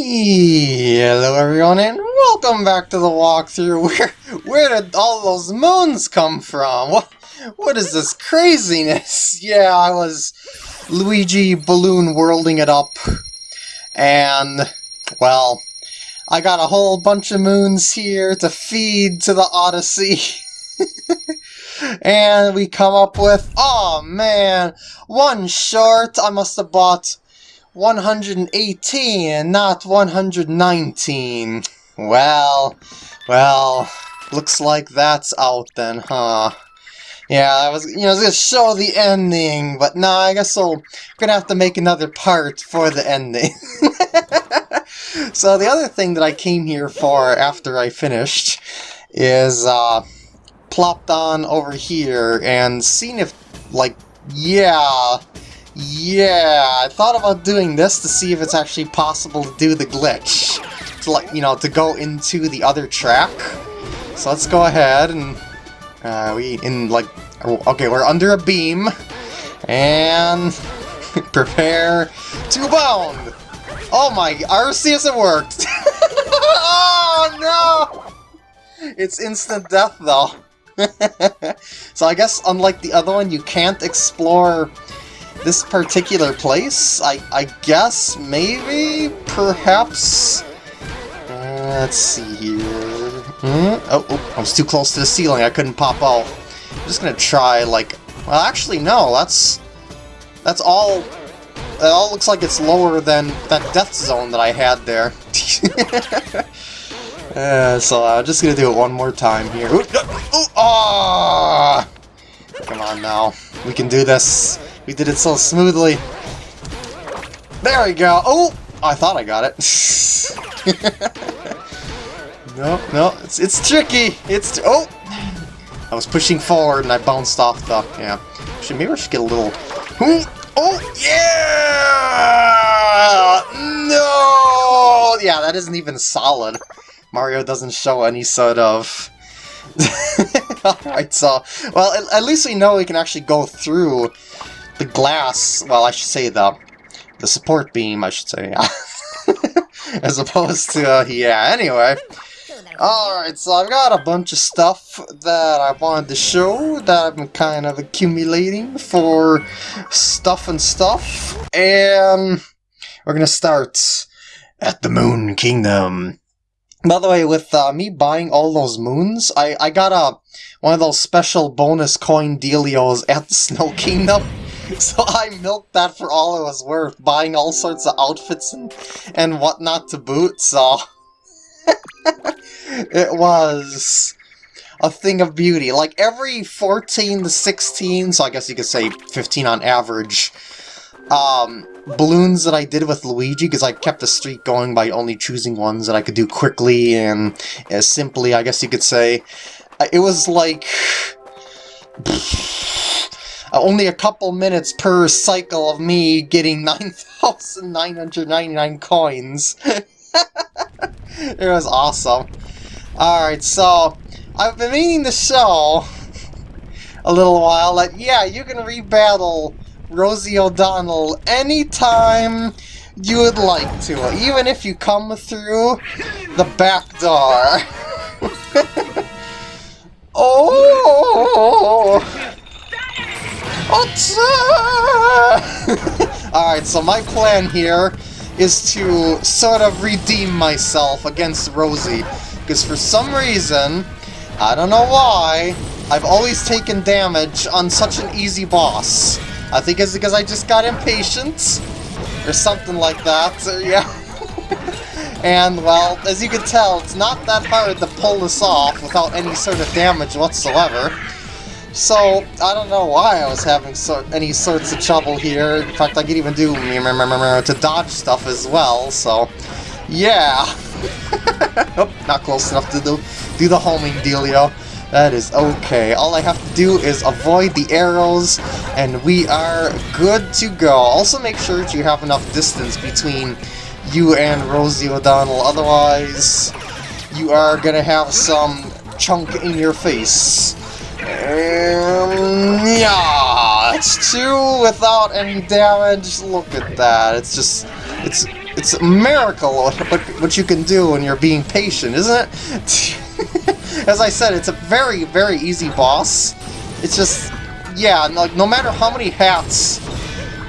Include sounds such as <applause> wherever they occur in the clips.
Hello everyone and welcome back to the walkthrough. <laughs> Where where did all those moons come from? What what is this craziness? <laughs> Yeah, I was Luigi balloon worlding it up. And well, I got a whole bunch of moons here to feed to the Odyssey. <laughs> and we come up with, oh man, one short. I must have bought 118 and not 119. Well, well, looks like that's out then, huh? Yeah, I was, you know, I was gonna show the ending, but nah, I guess I'm gonna have to make another part for the ending. <laughs> so the other thing that I came here for after I finished is, uh, plopped on over here and seen if, like, yeah, yeah, I thought about doing this to see if it's actually possible to do the glitch. To like, you know, to go into the other track. So let's go ahead and uh, we in like okay, we're under a beam and <laughs> prepare to bound. Oh my, RC it worked. <laughs> oh no! It's instant death though. <laughs> so I guess unlike the other one, you can't explore this particular place? I, I guess, maybe, perhaps... Uh, let's see here... Hmm? Oh, oh, I was too close to the ceiling, I couldn't pop out. I'm just gonna try, like... Well, actually, no, that's... That's all... It all looks like it's lower than that death zone that I had there. <laughs> uh, so I'm just gonna do it one more time here. Ooh, ooh, oh! Come on now. We can do this. We did it so smoothly. There we go. Oh, I thought I got it. <laughs> no, no, it's it's tricky. It's oh, I was pushing forward and I bounced off the yeah. Actually, maybe I should get a little. Hmm, oh, yeah! No! Yeah, that isn't even solid. Mario doesn't show any sort of... <laughs> Alright, so... Well, at, at, least we know we can actually go through the glass, well, I should say the the support beam, I should say, <laughs> as opposed to, uh, yeah, anyway. Alright, so I've got a bunch of stuff that I wanted to show that I've been kind of accumulating for stuff and stuff, and we're gonna start at the Moon Kingdom. By the way, with uh, me buying all those moons, I, I got a one of those special bonus coin dealios at the Snow Kingdom. <laughs> So I milked that for all it was worth, buying all sorts of outfits and, and whatnot to boot, so... <laughs> it was a thing of beauty. Like, every 14 to 16, so I guess you could say 15 on average, um, balloons that I did with Luigi, because I kept the streak going by only choosing ones that I could do quickly and as simply, I guess you could say. It was like... <sighs> Uh, only a couple minutes per cycle of me getting <laughs> 9,999 coins. <laughs> it was awesome. Alright, so I've been meaning to show <laughs> a little while that, yeah, you can rebattle Rosie O'Donnell anytime you would like to, even if you come through the back door. oh! <laughs> Alright, so my plan here is to sort of redeem myself against Rosie. Because for some reason, I don't know why, I've always taken damage on such an easy boss. I think it's because I just got impatient, or something like that, so yeah. <laughs> and, well, as you can tell, it's not that hard to pull this off without any sort of damage whatsoever. So, I don't know why I was having so any sorts of trouble here. In fact, I could even do to dodge stuff as well, so... Yeah! <laughs> not close enough to do, do the homing dealio. That is okay. All I have to do is avoid the arrows, and we are good to go. Also make sure that you have enough distance between you and Rosie O'Donnell, otherwise you are gonna have some chunk in your face. Yeah, it's two without any damage. Look at that. It's just, it's, it's a miracle what, what you can do when you're being patient, isn't it? <laughs> As I said, it's a very, very easy boss. It's just, yeah, like no matter how many hats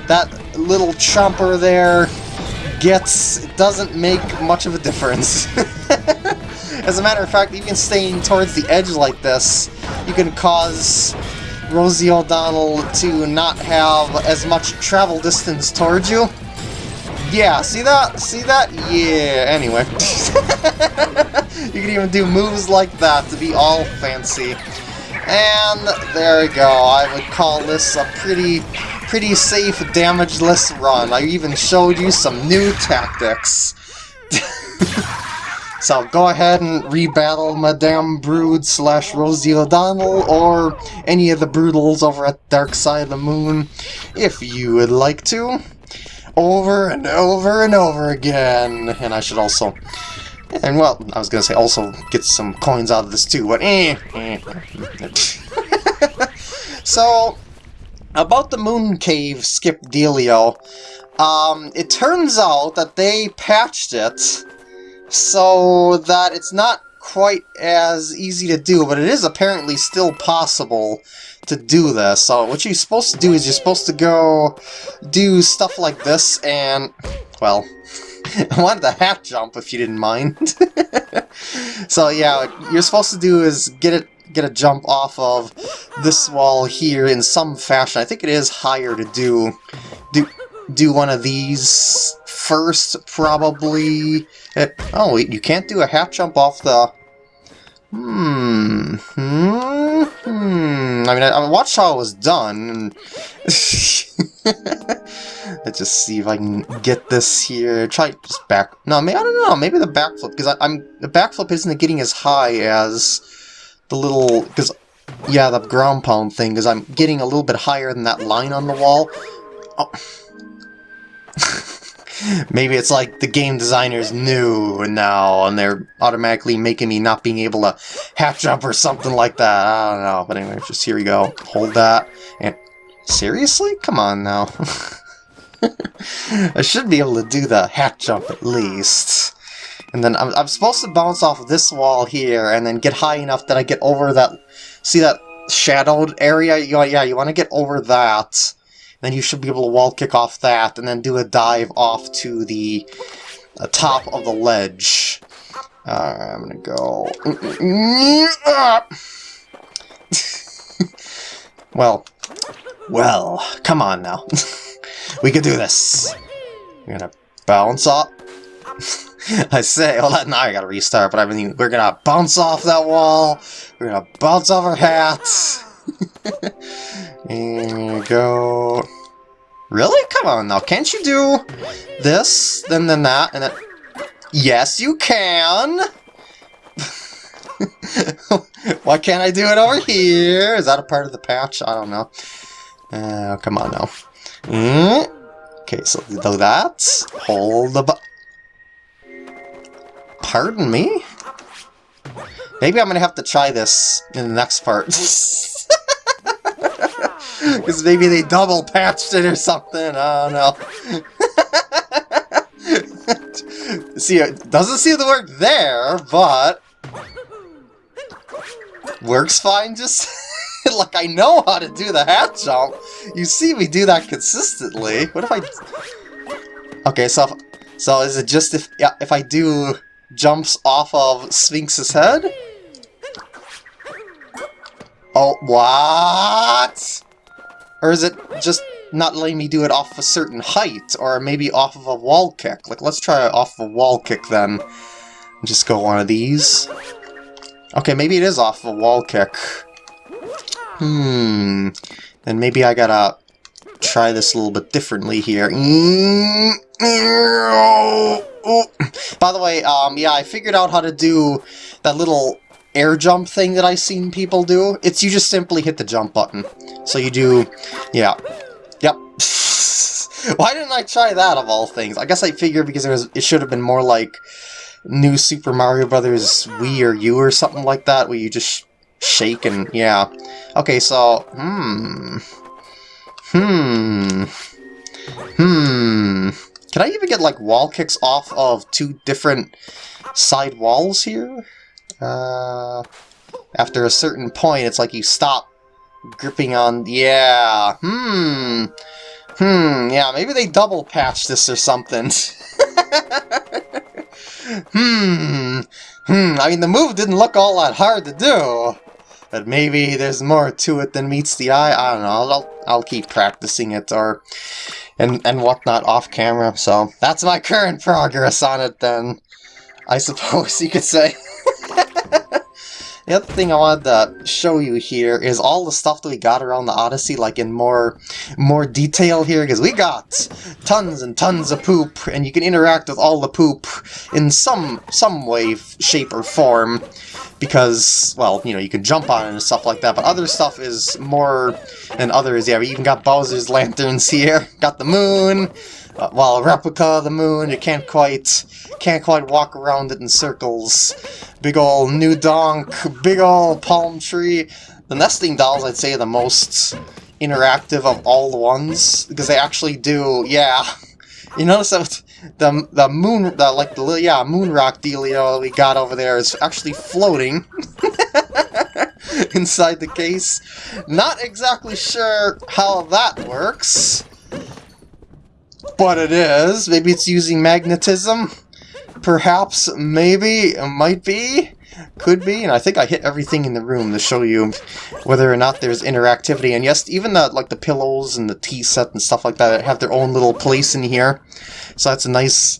that little chomper there gets, it doesn't make much of a difference. <laughs> As a matter of fact, even staying towards the edge like this, you can cause Rosie O'Donnell to not have as much travel distance towards you. Yeah, see that? See that? Yeah, anyway. <laughs> you can even do moves like that to be all fancy. And there we go. I would call this a pretty, pretty safe, damageless run. I even showed you some new tactics. <laughs> So go ahead and rebattle Madame Broode slash Rosie O'Donnell or any of the Broodals over at Dark Side of the Moon if you would like to. Over and over and over again. And I should also... And well, I was going to say also get some coins out of this too, but eh. eh. <laughs> so, about the Moon Cave skip dealio, um, it turns out that they patched it so that it's not quite as easy to do, but it is apparently still possible to do this. So what you're supposed to do is you're supposed to go do stuff like this and, well, <laughs> I wanted the hat jump if you didn't mind. <laughs> so yeah, what you're supposed to do is get it get a jump off of this wall here in some fashion. I think it is higher to do do do one of these first, probably. It, oh, you can't do a half jump off the... Hmm. Hmm. hmm. I mean, I, I, watched how it was done. <laughs> Let's just see if I can get this here. Try just back. No, maybe I don't know. Maybe the backflip because I'm the backflip isn't getting as high as the little because yeah the ground pound thing because I'm getting a little bit higher than that line on the wall. Oh. <laughs> Maybe it's like the game designers knew now, and they're automatically making me not being able to half jump or something like that. I don't know. But anyway, just here we go. Hold that. And seriously? Come on now. <laughs> I should be able to do the half jump at least. And then I'm, I'm supposed to bounce off this wall here, and then get high enough that I get over that... See that shadowed area? Yeah, you want to get over that then you should be able to wall kick off that, and then do a dive off to the uh, top of the ledge. Uh, I'm gonna go... <laughs> well, well, come on now. <laughs> we can do this. We're gonna bounce off. <laughs> I say, well, now I gotta restart, but I mean, we're gonna bounce off that wall. We're gonna bounce off our hats. <laughs> And go... Really? Come on now, can't you do this, then then that, and then... Yes, you can! <laughs> Why can't I do it over here? Is that a part of the patch? I don't know. Uh, come on now. Mm. Okay, so do that. Hold the Pardon me? Maybe I'm gonna have to try this in the next part. <laughs> Because maybe they double patched it or something. I don't know. <laughs> see, it doesn't seem to work there, but... Works fine just... <laughs> like, I know how to do the hat jump. You see me do that consistently. What if I... Okay, so... If, so is it just if yeah, if I do jumps off of Sphinx's head? Oh, what? Or is it just not letting me do it off a certain height, or maybe off of a wall kick? Like, let's try it off a wall kick then. Just go one of these. Okay, maybe it is off a wall kick. Hmm. Then maybe I gotta try this a little bit differently here. By the way, um, yeah, I figured out how to do that little air jump thing that I've seen people do. It's you just simply hit the jump button. So you do, yeah, yep. <laughs> Why didn't I try that of all things? I guess I figured because it, was, it should have been more like New Super Mario Brothers Wii or U or something like that, where you just shake and, yeah. Okay, so, hmm. Hmm. Hmm. Can I even get, like, wall kicks off of two different side walls here? Uh, after a certain point, it's like you stop gripping on... Yeah, hmm... Hmm, yeah, maybe they double patched this or something. <laughs> hmm, hmm, I mean, the move didn't look all that hard to do. But maybe there's more to it than meets the eye. I don't know. I'll, I'll keep practicing it or and, and whatnot off camera. So that's my current progress on it then. I suppose you could say. <laughs> The other thing I wanted to show you here is all the stuff that we got around the Odyssey, like in more more detail here, because we got tons and tons of poop, and you can interact with all the poop in some some way, shape, or form, because, well, you know, you can jump on it and stuff like that, but other stuff is more than others. Yeah, we even got Bowser's lanterns here, got the moon, Uh, well, a replica of the moon, you can't quite, can't quite walk around it in circles. Big ol' new donk, big ol' palm tree. The nesting dolls, I'd say, are the most interactive of all the ones, because they actually do, yeah. You notice that the the moon, the like the yeah moon rock dealio we got over there is actually floating <laughs> inside the case. Not exactly sure how that works. But it is. Maybe it's using magnetism? Perhaps, maybe, might be, could be, and I think I hit everything in the room to show you whether or not there's interactivity. And yes, even the like the pillows and the tea set and stuff like that have their own little place in here. So that's a nice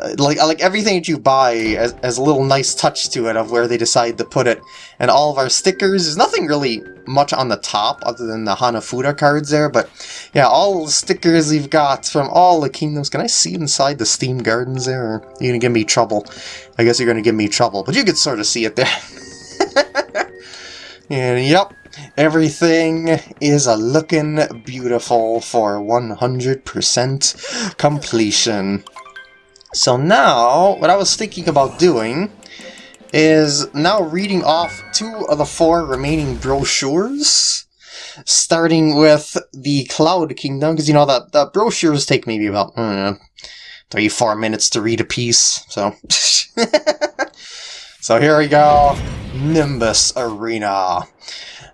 Uh, like like everything that you buy has, has, a little nice touch to it of where they decide to put it. And all of our stickers, there's nothing really much on the top other than the Hanafuda cards there, but yeah, all the stickers we've got from all the kingdoms. Can I see inside the Steam Gardens there? Or are you gonna give me trouble? I guess you're gonna give me trouble, but you can sort of see it there. <laughs> and yep, Everything is a looking beautiful for 100% completion. So now, what I was thinking about doing is now reading off two of the four remaining brochures, starting with the Cloud Kingdom, because you know that the brochures take maybe about three, four minutes to read a piece. So, <laughs> so here we go, Nimbus Arena.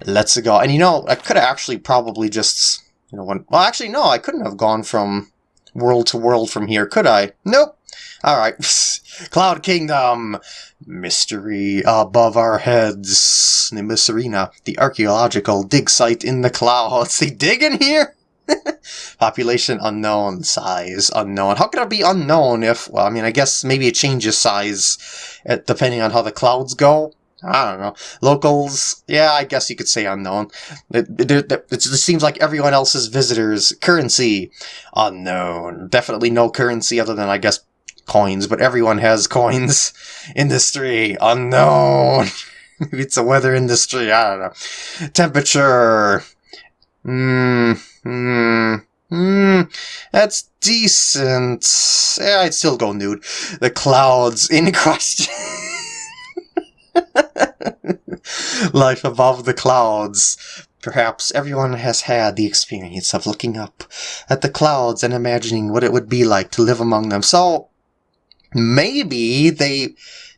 Let's go. And you know, I could have actually probably just, you know, went. Well, actually, no, I couldn't have gone from world to world from here, could I? Nope. Alright, <laughs> Cloud Kingdom, mystery above our heads, Nimbus Arena, the archaeological dig site in the clouds. They dig in here? <laughs> Population unknown, size unknown. How could it be unknown if, well, I mean, I guess maybe it changes size uh, depending on how the clouds go. I don't know. Locals, yeah, I guess you could say unknown. It, it, it, it, seems like everyone else's visitors. Currency, unknown. Definitely no currency other than, I guess, coins, but everyone has <laughs> coins. Industry, unknown. Maybe <laughs> it's a weather industry, I don't know. Temperature, hmm, hmm, hmm, that's decent. Yeah, I'd still go nude. The clouds in <laughs> question. <laughs> Life above the clouds. Perhaps everyone has had the experience of looking up at the clouds and imagining what it would be like to live among them. So, maybe they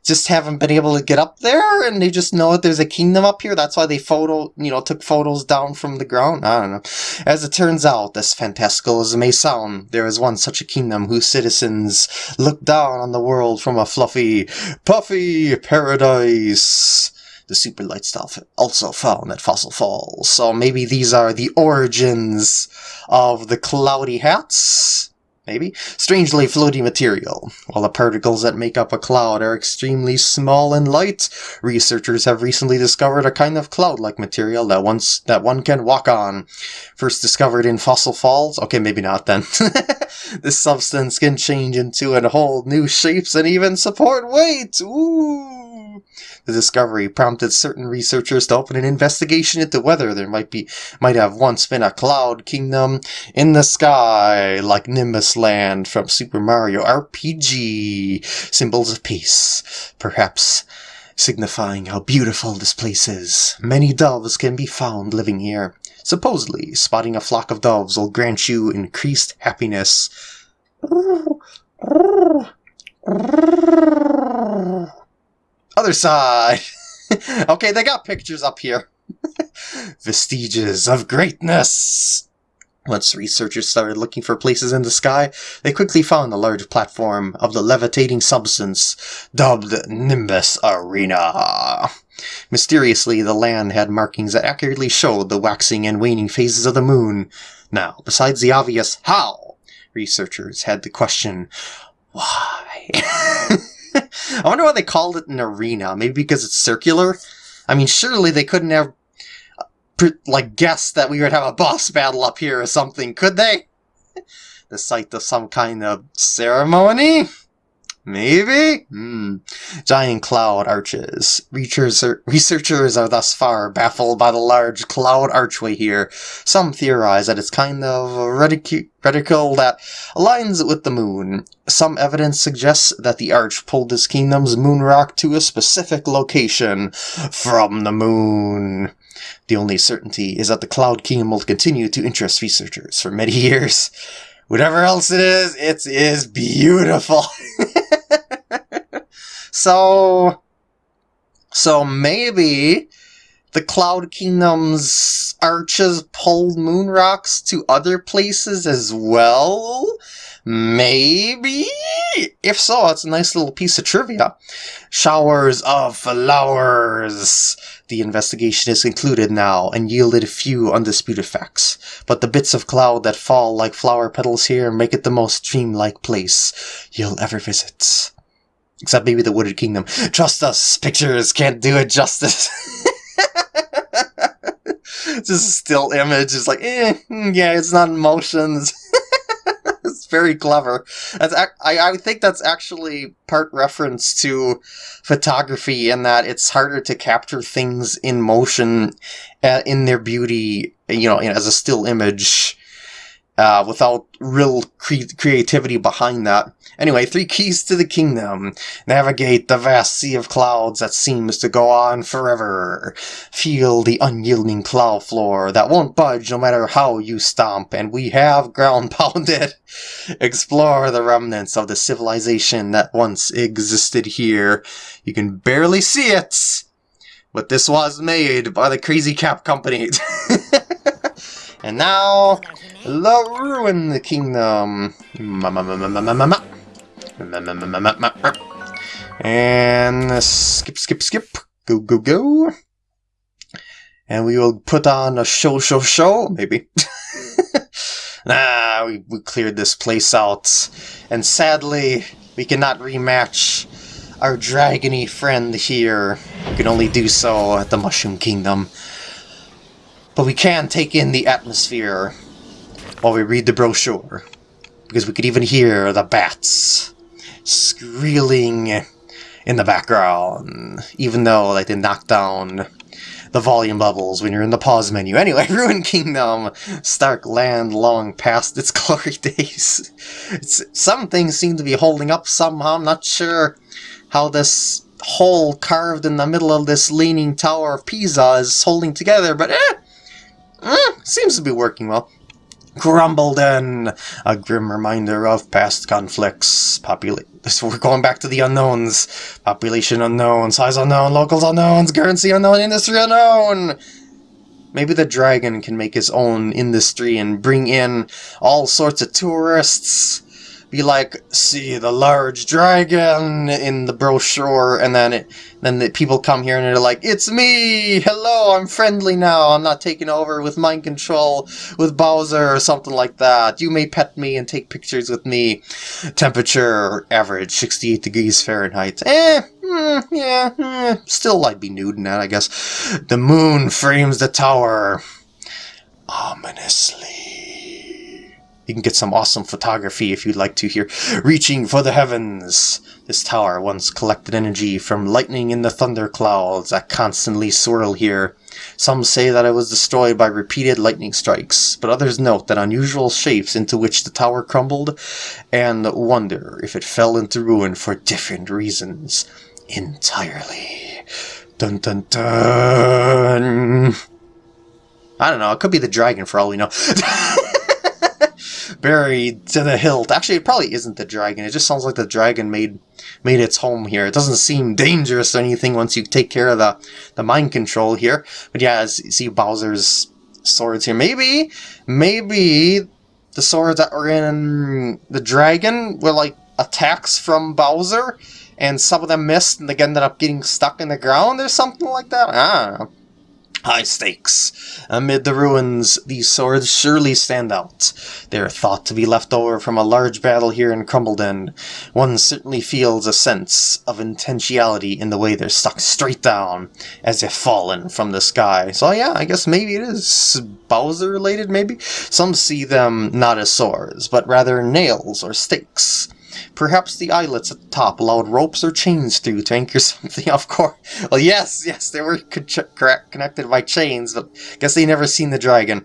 just haven't been able to get up there and they just know that there's a kingdom up here. That's why they photo, you know, took photos down from the ground. I don't know. As it turns out, as fantastical as it may sound, there is one such a kingdom whose citizens look down on the world from a fluffy, puffy paradise. The super light stuff also found at Fossil Falls. So maybe these are the origins of the cloudy hats? Maybe, strangely floaty material. While the particles that make up a cloud are extremely small and light, researchers have recently discovered a kind of cloud-like material that once that one can walk on. First discovered in fossil falls? Okay, maybe not then. <laughs> this substance can change into and hold new shapes and even support weight! Ooh! The discovery prompted certain researchers to open an investigation into whether there might be might have once been a cloud kingdom in the sky, like Nimbus Land from Super Mario RPG. Symbols of peace, perhaps signifying how beautiful this place is. Many doves can be found living here. Supposedly, spotting a flock of doves will grant you increased happiness. <laughs> <laughs> Other side. <laughs> okay, they got pictures up here. <laughs> Vestiges of greatness. Once researchers started looking for places in the sky, they quickly found a large platform of the levitating substance dubbed Nimbus Arena. Mysteriously, the land had markings that accurately showed the waxing and waning phases of the moon. Now, besides the obvious how, researchers had the question why. <laughs> <laughs> I wonder why they called it an arena. Maybe because it's circular? I mean, surely they couldn't have like guessed that we would have a boss battle up here or something, could they? <laughs> the site of some kind of ceremony? Maybe? Hmm. Giant cloud arches. Researchers are thus far baffled by the large cloud archway here. Some theorize that it's kind of a reticle that aligns with the moon. Some evidence suggests that the arch pulled this kingdom's moon rock to a specific location from the moon. The only certainty is that the Cloud Kingdom will continue to interest researchers for many years. Whatever else it is, it is beautiful. <laughs> so, so maybe the Cloud Kingdom's arches pulled moon rocks to other places as well? Maybe? If so, it's a nice little piece of trivia. Showers of flowers. The investigation is concluded now and yielded a few undisputed facts, but the bits of cloud that fall like flower petals here make it the most dreamlike place you'll ever visit. Except maybe the Wooded Kingdom. Trust us, pictures can't do it justice. <laughs> Just still image is like, eh, mm, yeah, it's not in motion. <laughs> it's very clever. That's I, I think that's actually part reference to photography in that it's harder to capture things in motion uh, in their beauty, you know, as a still image uh, without real cre creativity behind that. Anyway, three keys to the kingdom. Navigate the vast sea of clouds that seems to go on forever. Feel the unyielding cloud floor that won't budge no matter how you stomp, and we have ground <laughs> pounded. Explore the remnants of the civilization that once existed here. You can barely see it, but this was made by the Crazy Cap Company. <laughs> and now, the Ruin the Kingdom. And skip, skip, skip. Go, go, go. And we will put on a show, show, show, maybe. nah, <laughs> we, we cleared this place out. And sadly, we cannot rematch our dragony friend here. We can only do so at the Mushroom Kingdom. But we can take in the atmosphere while we read the brochure. Because we could even hear the bats squealing in the background, even though like they knock down the volume levels when you're in the pause menu. <laughs> Anyway, Ruin Kingdom, Stark Land long past its <laughs> glory days. It's, some things seem to be holding up somehow. I'm not sure how this hole carved in the middle of this leaning tower of Pisa is holding together, but eh, eh seems to be working well. Crumbleden, a grim reminder of past conflicts. Popula we're going back to the unknowns. Population unknown, size unknown, locals unknowns, currency unknown, industry unknown. Maybe the dragon can make his own industry and bring in all sorts of tourists be like, see the large dragon in the brochure, and then it, then the people come here and they're like, it's me! Hello, I'm friendly now, I'm not taking over with mind control with Bowser or something like that. You may pet me and take pictures with me. Temperature average 68 degrees Fahrenheit. Eh, mm, yeah, mm, still I'd be nude in that, I guess. The moon frames the tower. Ominously. You can get some awesome photography if you'd like to here. Reaching for the heavens! This tower once collected energy from lightning in the thunder clouds that constantly swirl here. Some say that it was destroyed by repeated lightning strikes, but others note that unusual shapes into which the tower crumbled, and wonder if it fell into ruin for different reasons entirely. Dun dun dun! I don't know, it could be the dragon for all we know. <laughs> buried to the hilt. Actually, it probably isn't the dragon. It just sounds like the dragon made made its home here. It doesn't seem dangerous or anything once you take care of the, the mind control here. But yeah, as you see Bowser's swords here. Maybe, maybe the swords that were in the dragon were like attacks from Bowser, and some of them missed and they ended up getting stuck in the ground or something like that. Ah, High stakes. Amid the ruins, these swords surely stand out. They are thought to be left over from a large battle here in Crumbleden. One certainly feels a sense of intentionality in the way they're stuck straight down, as if fallen from the sky. So yeah, I guess maybe it is Bowser related, maybe? Some see them not as swords, but rather nails or stakes. Perhaps the eyelets at the top allowed ropes or chains through to anchor <laughs> something, of course. Well, yes, yes, they were connected by chains, but I guess they never seen the dragon.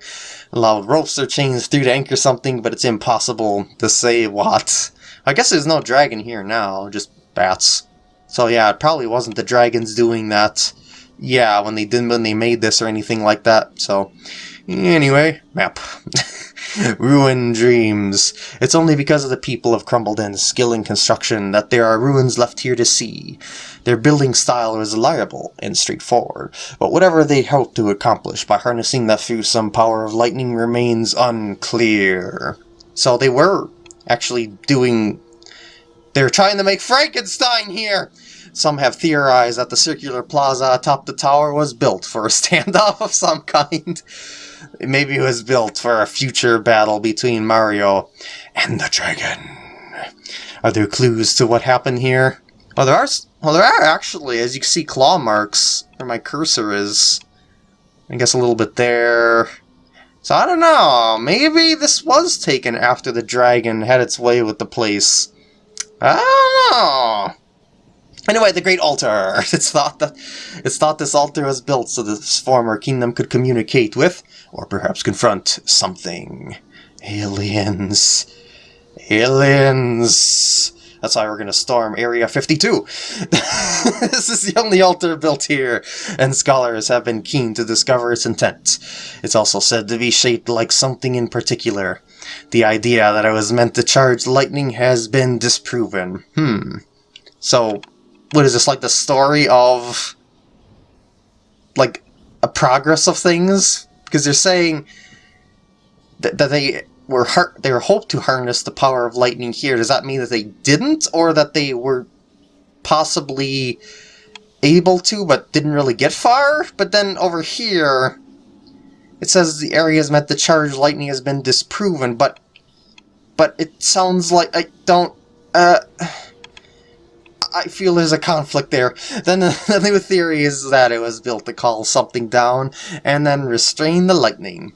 Allowed ropes or chains through to anchor something, but it's impossible to say what. I guess there's no dragon here now, just bats. So yeah, it probably wasn't the dragons doing that. Yeah, when they didn't when they made this or anything like that. So anyway, map. <laughs> Ruin dreams. It's only because of the people of Crumbleden's skill in construction that there are ruins left here to see. Their building style is reliable and straightforward, but whatever they hope to accomplish by harnessing that fearsome power of lightning remains unclear. So they were actually doing... They're trying to make Frankenstein here! Some have theorized that the circular plaza atop the tower was built for a <laughs> standoff of some kind. Maybe it was built for a future battle between Mario and the dragon. Are there clues to what happened here? Oh, there are. Well, there are actually, as you can see, claw marks where my cursor is. I guess a little bit there. So I don't know. Maybe this was taken after the dragon had its way with the place. I don't know. Anyway, the Great Altar. <laughs> It's thought that it's thought this altar was built so this former kingdom could communicate with, or perhaps confront, something. Aliens. Aliens. That's why we're going to storm Area 52. <laughs> this is the only altar built here, and scholars have been keen to discover its intent. It's also said to be shaped like something in particular. The idea that it was meant to charge lightning has been disproven. Hmm. So, what is this like the story of like a progress of things? Because they're saying that, that they were they were hoped to harness the power of lightning here. Does that mean that they didn't or that they were possibly able to but didn't really get far? But then over here it says the area is meant the charge lightning has been disproven but but it sounds like I don't uh I feel there's a conflict there. Then <laughs> the new theory is that it was built to call something down and then restrain the lightning.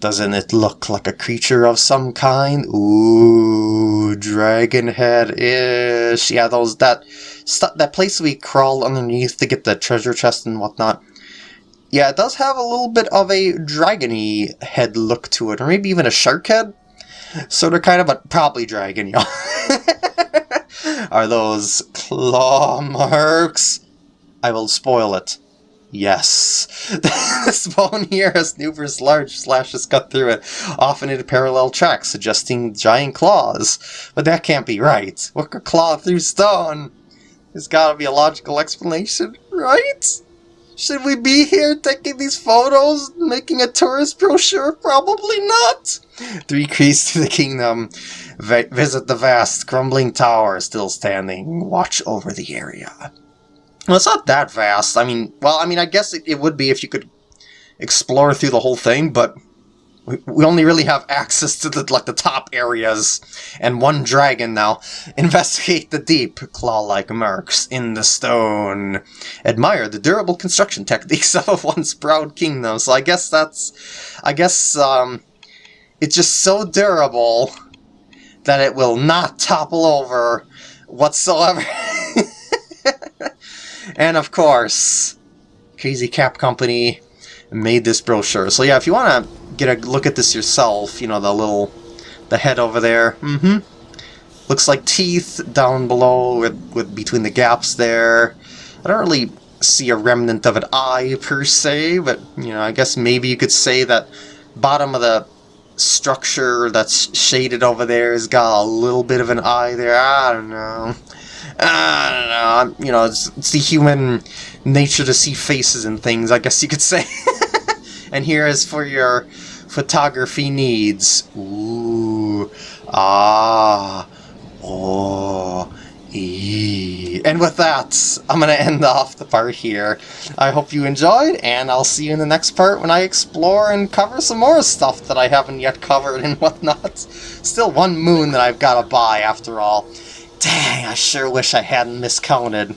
Doesn't it look like a creature of some kind? Ooh, dragon head-ish. Yeah, those that that place we crawl underneath to get the treasure chest and whatnot. Yeah, it does have a little bit of a dragony head look to it, or maybe even a shark head. Sort of kind of, a probably dragon, y'all. <laughs> Are those claw marks? I will spoil it. Yes. <laughs> this bone here has numerous large slashes cut through it, often in parallel tracks, suggesting giant claws. But that can't be right. What could claw through stone? There's gotta be a logical explanation, right? Should we be here taking these photos, making a tourist brochure? Probably not! Three keys to the kingdom. Visit the vast, crumbling tower still standing. Watch over the area. Well, it's not that vast. I mean, well, I mean, I guess it, it would be if you could explore through the whole thing, but we only really have access to the like the top areas and one dragon now investigate the deep claw-like marks in the stone admire the durable construction techniques <laughs> of once proud kingdom so i guess that's i guess um it's just so durable that it will not topple over whatsoever <laughs> and of course crazy cap company made this brochure so yeah if you want to get a look at this yourself. You know, the little, the head over there. Mm-hmm. Looks like teeth down below with, with between the gaps there. I don't really see a remnant of an eye per se, but, you know, I guess maybe you could say that bottom of the structure that's shaded over there has got a little bit of an eye there. I don't know. I don't know. You know, it's, it's the human nature to see faces and things, I guess you could <laughs> say. and here is for your photography needs. Ooh. Ah. Oh. And with that, I'm going to end off the part here. I hope you enjoyed, and I'll see you in the next part when I explore and cover some more stuff that I haven't yet covered and <laughs> whatnot. Still one moon that I've got to buy after all. Dang, I sure wish I hadn't miscounted.